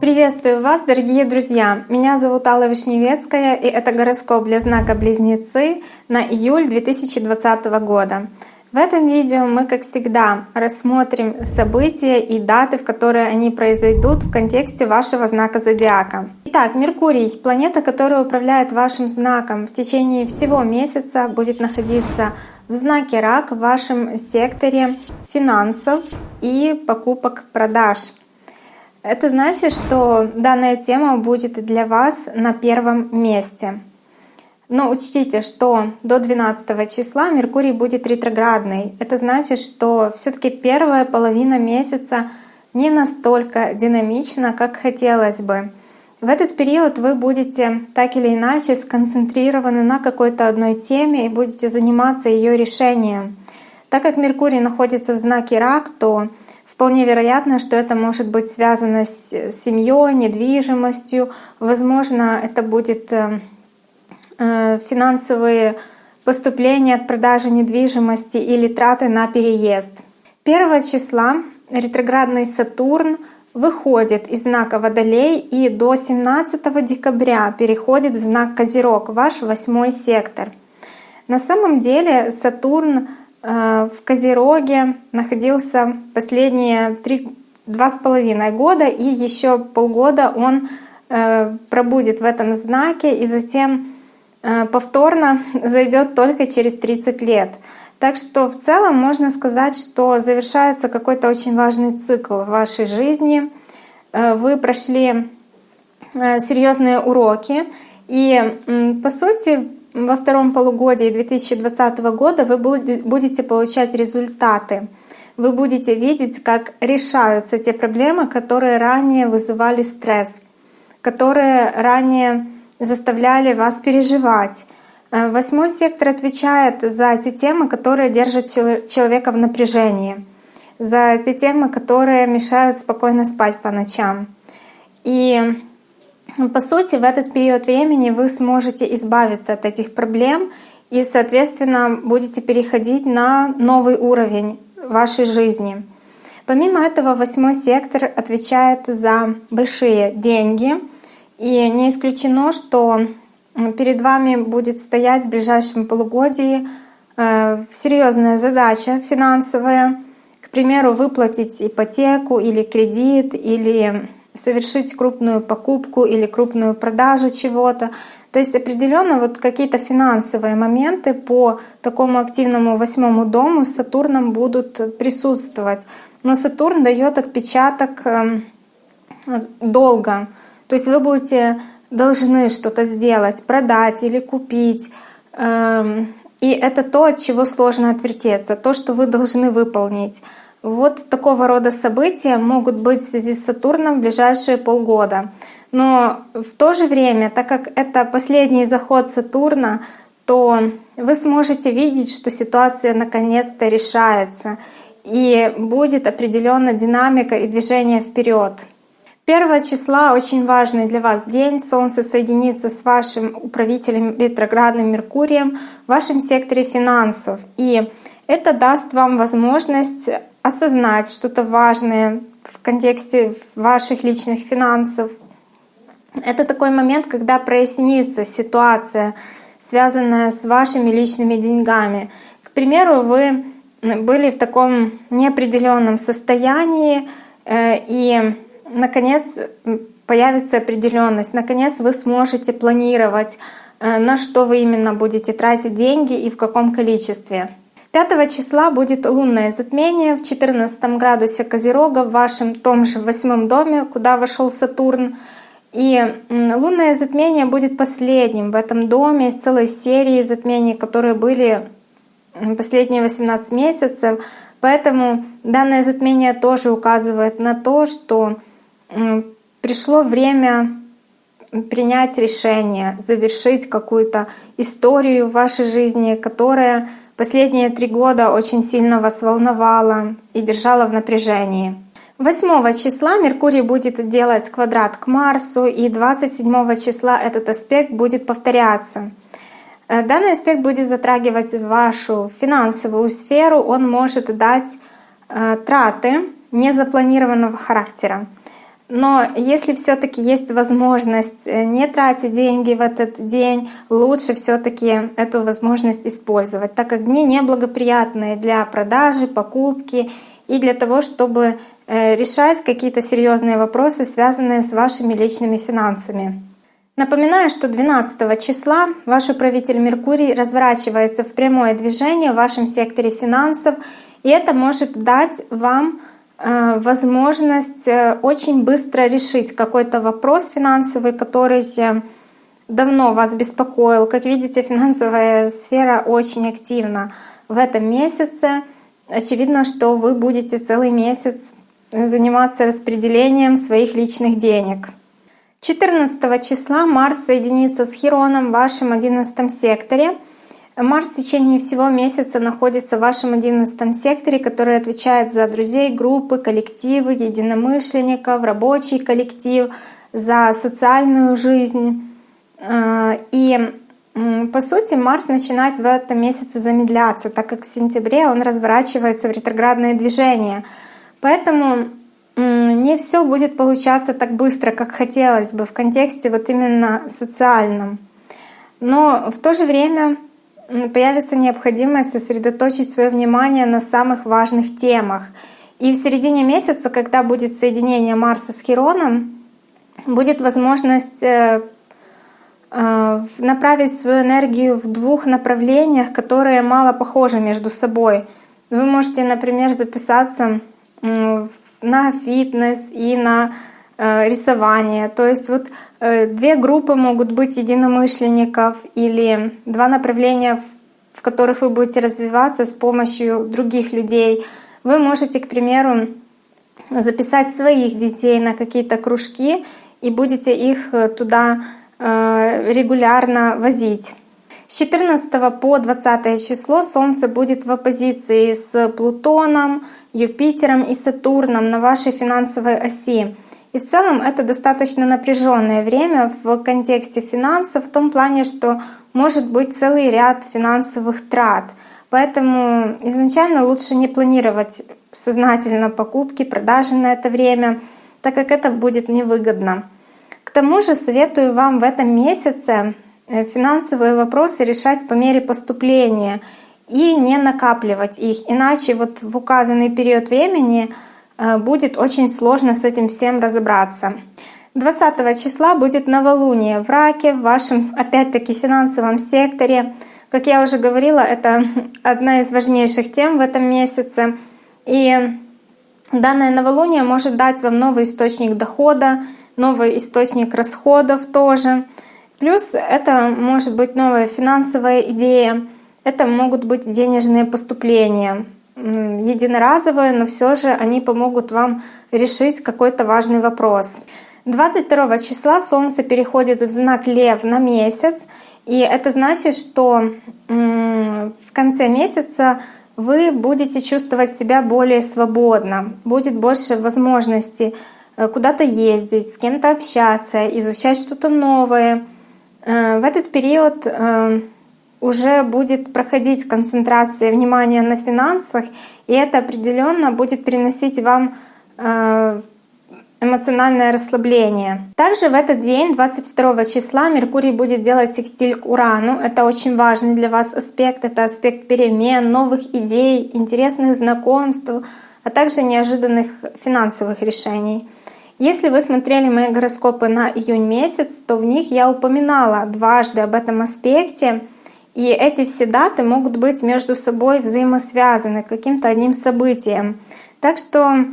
Приветствую вас, дорогие друзья! Меня зовут Алла Вишневецкая, и это гороскоп для знака Близнецы на июль 2020 года. В этом видео мы, как всегда, рассмотрим события и даты, в которые они произойдут в контексте вашего знака зодиака. Итак, Меркурий, планета, которая управляет вашим знаком в течение всего месяца, будет находиться в знаке Рак в вашем секторе финансов и покупок-продаж. Это значит, что данная тема будет для вас на первом месте. Но учтите, что до 12 числа Меркурий будет ретроградный. Это значит, что все таки первая половина месяца не настолько динамична, как хотелось бы. В этот период вы будете так или иначе сконцентрированы на какой-то одной теме и будете заниматься ее решением. Так как Меркурий находится в знаке Рак, то Вполне вероятно, что это может быть связано с семьей, недвижимостью. Возможно, это будет э, э, финансовые поступления от продажи недвижимости или траты на переезд. 1 числа ретроградный Сатурн выходит из знака Водолей и до 17 декабря переходит в знак Козерог, ваш восьмой сектор. На самом деле Сатурн Э, в Козероге находился последние два с половиной года, и еще полгода он э, пробудет в этом знаке, и затем э, повторно зайдет только через 30 лет. Так что в целом можно сказать, что завершается какой-то очень важный цикл в вашей жизни. Вы прошли серьезные уроки, и по сути во втором полугодии 2020 года вы будете получать результаты. Вы будете видеть, как решаются те проблемы, которые ранее вызывали стресс, которые ранее заставляли вас переживать. Э, восьмой сектор отвечает за те темы, которые держат человека в напряжении, за те темы, которые мешают спокойно спать по ночам. И по сути, в этот период времени вы сможете избавиться от этих проблем и, соответственно, будете переходить на новый уровень вашей жизни. Помимо этого, восьмой сектор отвечает за большие деньги. И не исключено, что перед вами будет стоять в ближайшем полугодии э, серьезная задача финансовая, к примеру, выплатить ипотеку или кредит, или совершить крупную покупку или крупную продажу чего-то. То есть определенно вот какие-то финансовые моменты по такому активному восьмому дому с Сатурном будут присутствовать. Но Сатурн дает отпечаток эм, долго. То есть вы будете должны что-то сделать, продать или купить. Эм, и это то, от чего сложно отвертеться, то, что вы должны выполнить. Вот такого рода события могут быть в связи с Сатурном в ближайшие полгода. Но в то же время, так как это последний заход Сатурна, то вы сможете видеть, что ситуация наконец-то решается и будет определенная динамика и движение вперед. Первого числа очень важный для вас день. Солнце соединится с вашим управителем ретроградным Меркурием в вашем секторе финансов. И это даст вам возможность осознать что-то важное в контексте ваших личных финансов. Это такой момент, когда прояснится ситуация, связанная с вашими личными деньгами. К примеру, вы были в таком неопределенном состоянии, э, и, наконец, появится определенность. Наконец, вы сможете планировать, э, на что вы именно будете тратить деньги и в каком количестве. 5 числа будет лунное затмение в 14 градусе Козерога в вашем том же восьмом доме, куда вошел Сатурн. И лунное затмение будет последним в этом доме из целой серии затмений, которые были последние 18 месяцев. Поэтому данное затмение тоже указывает на то, что пришло время принять решение, завершить какую-то историю в вашей жизни, которая Последние три года очень сильно вас волновало и держало в напряжении. 8 числа Меркурий будет делать квадрат к Марсу, и 27 числа этот аспект будет повторяться. Э, данный аспект будет затрагивать вашу финансовую сферу, он может дать э, траты незапланированного характера. Но если все-таки есть возможность э, не тратить деньги в этот день, лучше все-таки эту возможность использовать, так как дни неблагоприятные для продажи, покупки и для того, чтобы э, решать какие-то серьезные вопросы, связанные с вашими личными финансами. Напоминаю, что 12 числа ваш управитель Меркурий разворачивается в прямое движение в вашем секторе финансов, и это может дать вам возможность э, очень быстро решить какой-то вопрос финансовый, который давно вас беспокоил. Как видите, финансовая сфера очень активна в этом месяце. Очевидно, что вы будете целый месяц заниматься распределением своих личных денег. 14 числа Марс соединится с Хироном в вашем 11 секторе — Марс в течение всего месяца находится в вашем одиннадцатом секторе, который отвечает за друзей, группы, коллективы, единомышленников, рабочий коллектив, за социальную жизнь. А, и по сути Марс начинает в этом месяце замедляться, так как в сентябре он разворачивается в ретроградное движение. Поэтому не все будет получаться так быстро, как хотелось бы в контексте вот именно социальном. Но в то же время появится необходимость сосредоточить свое внимание на самых важных темах. И в середине месяца, когда будет соединение Марса с Хироном, будет возможность э, э, направить свою энергию в двух направлениях, которые мало похожи между собой. Вы можете, например, записаться на фитнес и на рисование. То есть вот Э, две группы могут быть единомышленников или два направления, в которых вы будете развиваться с помощью других людей. Вы можете, к примеру, записать своих детей на какие-то кружки и будете их э, туда э, регулярно возить. С 14 по 20 число Солнце будет в оппозиции с Плутоном, Юпитером и Сатурном на вашей финансовой оси. И в целом это достаточно напряженное время в контексте финансов, в том плане, что может быть целый ряд финансовых трат. Поэтому изначально лучше не планировать сознательно покупки, продажи на это время, так как это будет невыгодно. К тому же советую вам в этом месяце э, финансовые вопросы решать по мере поступления и не накапливать их. Иначе вот в указанный период времени будет очень сложно с этим всем разобраться. 20 числа будет новолуние в Раке, в вашем, опять-таки, финансовом секторе. Как я уже говорила, это одна из важнейших тем в этом месяце. И данное новолуние может дать вам новый источник дохода, новый источник расходов тоже. Плюс это может быть новая финансовая идея, это могут быть денежные поступления единоразовые, но все же они помогут вам решить какой-то важный вопрос. 22 числа Солнце переходит в знак Лев на месяц, и это значит, что в конце месяца вы будете чувствовать себя более свободно, будет больше возможностей э, куда-то ездить, с кем-то общаться, изучать что-то новое. Э, в этот период э, уже будет проходить концентрация внимания на финансах, и это определенно будет приносить вам э, эмоциональное расслабление. Также в этот день, 22 числа, Меркурий будет делать секстиль к Урану. Это очень важный для вас аспект. Это аспект перемен, новых идей, интересных знакомств, а также неожиданных финансовых решений. Если вы смотрели мои гороскопы на июнь месяц, то в них я упоминала дважды об этом аспекте. И эти все даты могут быть между собой взаимосвязаны каким-то одним событием. Так что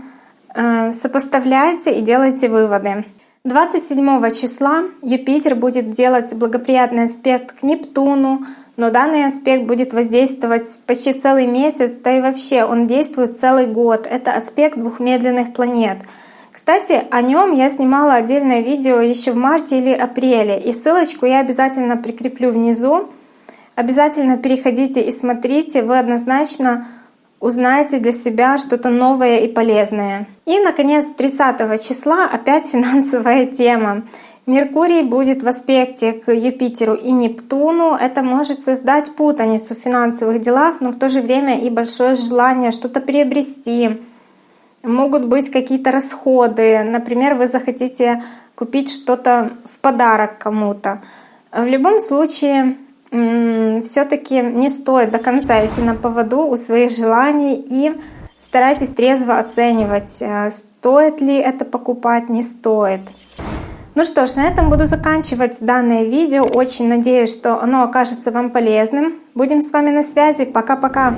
э, сопоставляйте и делайте выводы. 27 числа Юпитер будет делать благоприятный аспект к Нептуну, но данный аспект будет воздействовать почти целый месяц, да и вообще он действует целый год. Это аспект двух медленных планет. Кстати, о нем я снимала отдельное видео еще в марте или апреле, и ссылочку я обязательно прикреплю внизу. Обязательно переходите и смотрите, вы однозначно узнаете для себя что-то новое и полезное. И, наконец, 30 числа опять финансовая тема. Меркурий будет в аспекте к Юпитеру и Нептуну. Это может создать путаницу в финансовых делах, но в то же время и большое желание что-то приобрести. Могут быть какие-то расходы. Например, вы захотите купить что-то в подарок кому-то. В любом случае, все-таки не стоит до конца идти на поводу у своих желаний и старайтесь трезво оценивать, э, стоит ли это покупать, не стоит. Ну что ж, на этом буду заканчивать данное видео. Очень надеюсь, что оно окажется вам полезным. Будем с вами на связи. Пока-пока.